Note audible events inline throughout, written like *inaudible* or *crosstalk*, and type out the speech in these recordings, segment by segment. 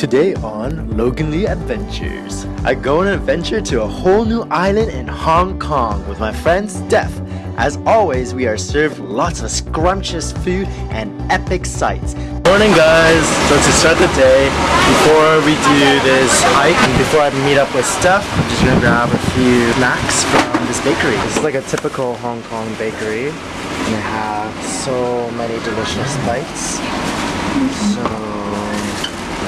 Today on Logan Lee Adventures, I go on an adventure to a whole new island in Hong Kong with my friend Steph. As always, we are served lots of scrumptious food and epic sights. Morning guys! So to start the day, before we do this hike, and before I meet up with Steph, I'm just gonna grab a few snacks from this bakery. This is like a typical Hong Kong bakery. And they have so many delicious bites. So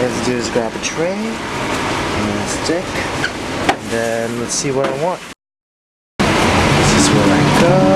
let's do is grab a tray and a stick and then let's see what I want. This is where I go.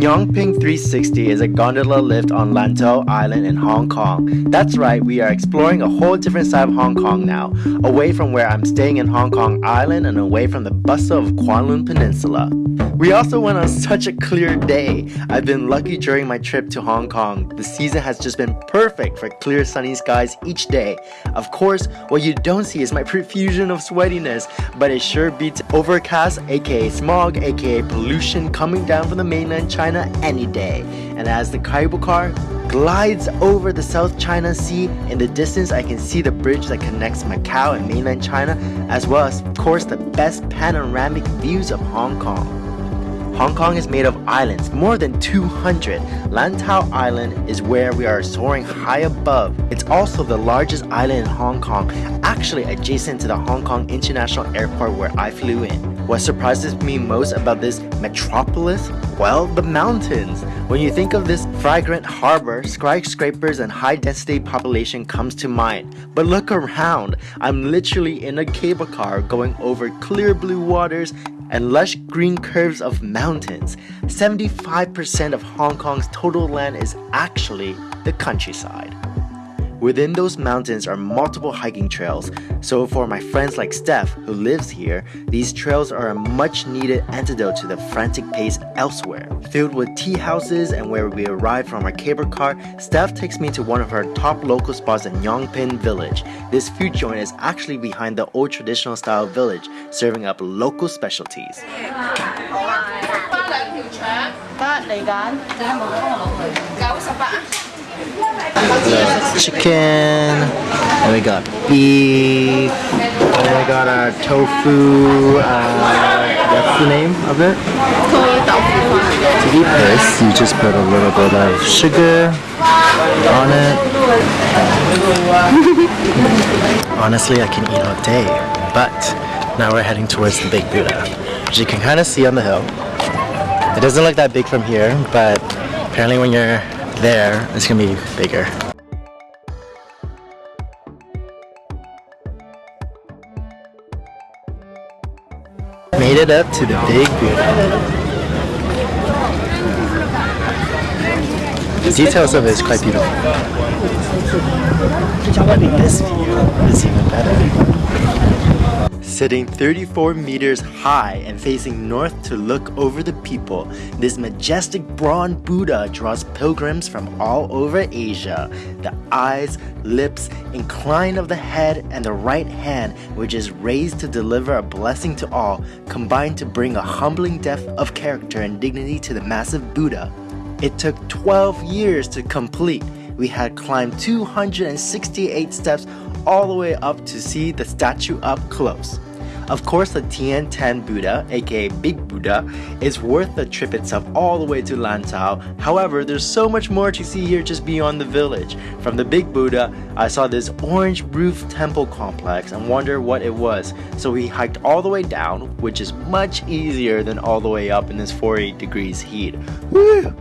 Ngong Ping 360 is a gondola lift on Lantau Island in Hong Kong. That's right, we are exploring a whole different side of Hong Kong now, away from where I'm staying in Hong Kong Island and away from the bustle of Kowloon Peninsula. We also went on such a clear day. I've been lucky during my trip to Hong Kong. The season has just been perfect for clear sunny skies each day. Of course, what you don't see is my *laughs* profusion of sweatiness, but it sure beats overcast, aka smog, aka pollution coming down from the mainland China any day. And as the cable car glides over the South China Sea, in the distance I can see the bridge that connects Macau and mainland China, as well as of course the best panoramic views of Hong Kong. Hong Kong is made of islands, more than 200. Lantau Island is where we are soaring high above. It's also the largest island in Hong Kong, actually adjacent to the Hong Kong International Airport where I flew in. What surprises me most about this metropolis? Well, the mountains. When you think of this fragrant harbor, skyscrapers and high density population comes to mind. But look around, I'm literally in a cable car going over clear blue waters and lush green curves of mountains. 75% of Hong Kong's total land is actually the countryside. Within those mountains are multiple hiking trails, so for my friends like Steph, who lives here, these trails are a much needed antidote to the frantic pace elsewhere. Filled with tea houses and where we arrive from our cable car, Steph takes me to one of her top local spots in Ngong Ping Village. This food joint is actually behind the old traditional style village, serving up local specialties. Chicken, and we got beef, and we got our tofu, uh, what's the name of it? To eat this, you just put a little bit of sugar on it. *laughs* Honestly, I can eat all day, but now we're heading towards the Big Buddha, which you can kind of see on the hill. It doesn't look that big from here, but apparently when you're there, it's gonna be bigger. Made it up to the Big Buddha. The details of it is quite beautiful. This view is even better. Sitting 34 meters high and facing north to look over the people, this majestic bronze Buddha draws pilgrims from all over Asia. The eyes, lips, incline of the head, and the right hand, which is raised to deliver a blessing to all, combine to bring a humbling depth of character and dignity to the massive Buddha. It took 12 years to complete. We had climbed 268 steps all the way up to see the statue up close. Of course, the Tian Tan Buddha, aka Big Buddha, is worth the trip itself all the way to Lantau. However, there's so much more to see here just beyond the village. From the Big Buddha, I saw this orange roof temple complex and wondered what it was. So we hiked all the way down, which is much easier than all the way up in this 48 degrees heat. Woo!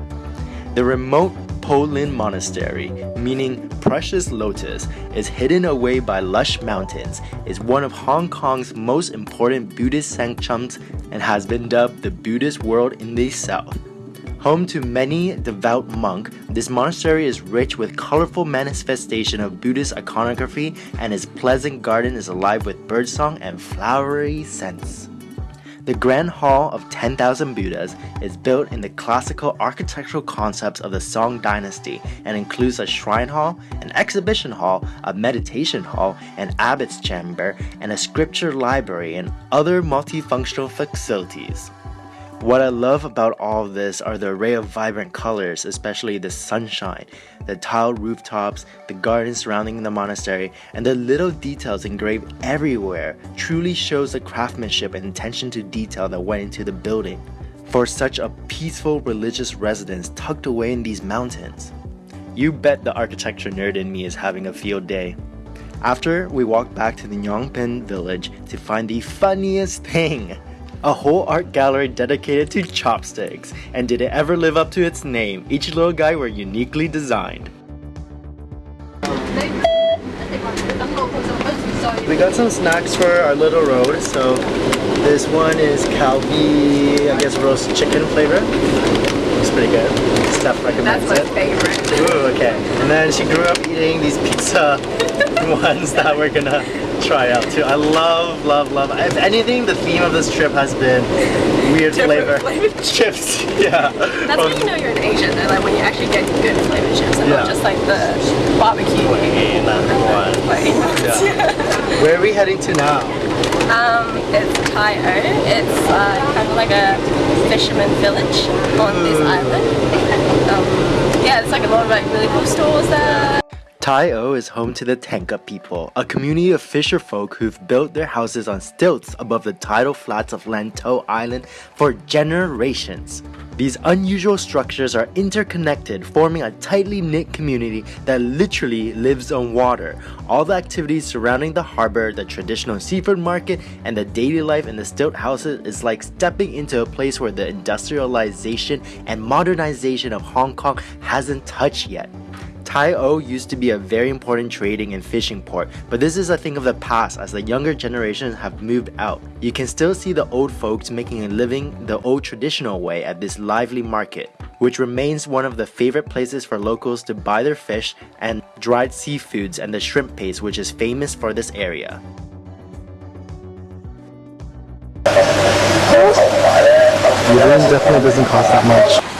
The remote Po Lin Monastery, meaning precious lotus, is hidden away by lush mountains, is one of Hong Kong's most important Buddhist sanctums and has been dubbed the Buddhist world in the south. Home to many devout monks, this monastery is rich with colorful manifestation of Buddhist iconography and its pleasant garden is alive with birdsong and flowery scents. The Grand Hall of 10,000 Buddhas is built in the classical architectural concepts of the Song dynasty and includes a shrine hall, an exhibition hall, a meditation hall, an abbot's chamber, and a scripture library and other multifunctional facilities. What I love about all of this are the array of vibrant colors, especially the sunshine, the tiled rooftops, the gardens surrounding the monastery, and the little details engraved everywhere truly shows the craftsmanship and attention to detail that went into the building. For such a peaceful religious residence tucked away in these mountains. You bet the architecture nerd in me is having a field day. After, we walked back to the Ngong Ping village to find the funniest thing a whole art gallery dedicated to chopsticks. And did it ever live up to its name? Each little guy were uniquely designed. We got some snacks for our little road. So this one is Calbee, I guess roast chicken flavor. It's pretty good. Steph recommends That's my it. favorite. Ooh, okay. And then she grew up eating these pizza *laughs* ones that we're gonna try out too. I love, love, love. If anything, the theme of this trip has been weird flavor *laughs* chips. Yeah. That's when you know you're an Asian, though, like when you actually get good flavored chips and Yeah. not just like the barbecue Plain one. plain ones. Yeah. Where are we heading to now? Um, it's Tai O. It's uh, kind of like a fisherman village on this island. *laughs* Um, yeah, it's like a lot of like really cool stores there. Tai O is home to the Tanka people, a community of fisher folk who've built their houses on stilts above the tidal flats of Lantau Island for generations. These unusual structures are interconnected, forming a tightly knit community that literally lives on water. All the activities surrounding the harbor, the traditional seafood market, and the daily life in the stilt houses is like stepping into a place where the industrialization and modernization of Hong Kong hasn't touched yet. Tai O used to be a very important trading and fishing port, but this is a thing of the past as the younger generations have moved out. You can still see the old folks making a living the old traditional way at this lively market, which remains one of the favorite places for locals to buy their fish and dried seafoods and the shrimp paste, which is famous for this area. Definitely doesn't cost that much.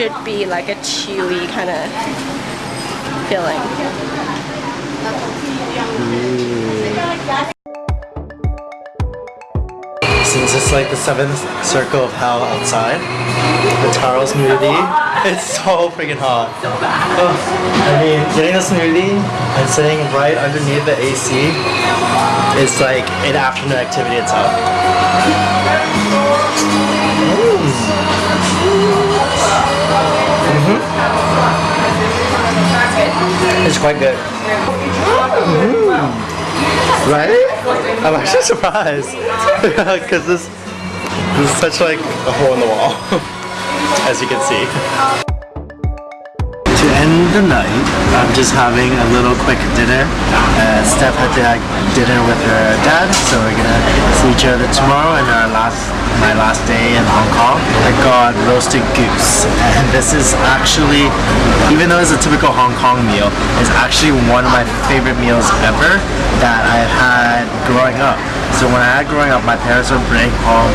Should be like a chewy kind of feeling. Mm. Since it's like the seventh circle of hell outside, the taro smoothie, it's so freaking hot. I mean, getting a smoothie and sitting right underneath the AC is like an afternoon activity itself. It's quite good. Mm. Right? I'm actually surprised *laughs* because this, this is such like a hole in the wall, *laughs* as you can see. End the night, I'm just having a little quick dinner. Uh, Steph had to have dinner with her dad, so we're gonna see each other tomorrow and our last my last day in Hong Kong. I got roasted goose, and this is actually, even though it's a typical Hong Kong meal, it's actually one of my favorite meals ever that I've had growing up. So when I growing up, my parents would bring home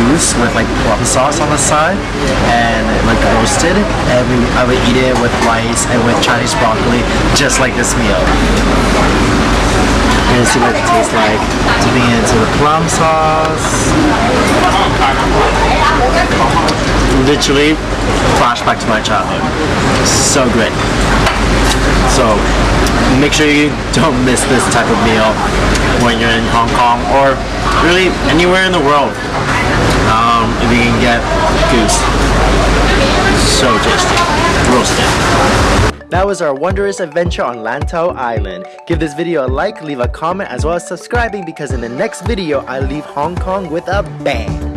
goose with like plum sauce on the side and like roasted, and we I would eat it with rice and with Chinese broccoli, just like this meal. And see what it tastes like. Dipping it into the plum sauce. Literally, flashback to my childhood. So good. So make sure you *laughs* don't miss this type of meal when you're in Hong Kong or really anywhere in the world. Um, if you can get goose. So tasty. Roasted. That was our wondrous adventure on Lantau Island. Give this video a like, leave a comment, as well as subscribing because in the next video, I leave Hong Kong with a bang.